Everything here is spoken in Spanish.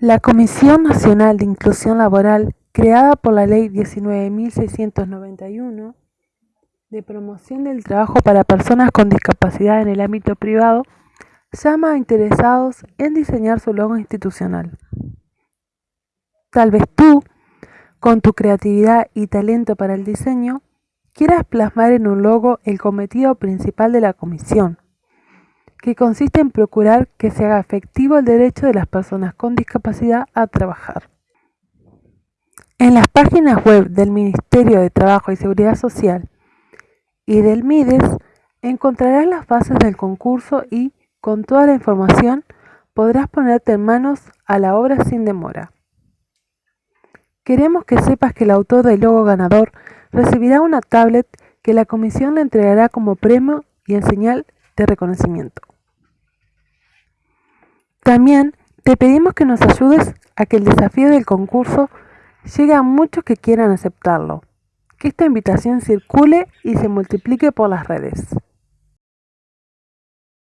La Comisión Nacional de Inclusión Laboral, creada por la Ley 19.691 de promoción del trabajo para personas con discapacidad en el ámbito privado, llama a interesados en diseñar su logo institucional. Tal vez tú, con tu creatividad y talento para el diseño, quieras plasmar en un logo el cometido principal de la comisión, que consiste en procurar que se haga efectivo el derecho de las personas con discapacidad a trabajar. En las páginas web del Ministerio de Trabajo y Seguridad Social y del MIDES encontrarás las bases del concurso y, con toda la información, podrás ponerte en manos a la obra sin demora. Queremos que sepas que el autor del logo ganador recibirá una tablet que la comisión le entregará como premio y en señal de reconocimiento. También te pedimos que nos ayudes a que el desafío del concurso llegue a muchos que quieran aceptarlo, que esta invitación circule y se multiplique por las redes.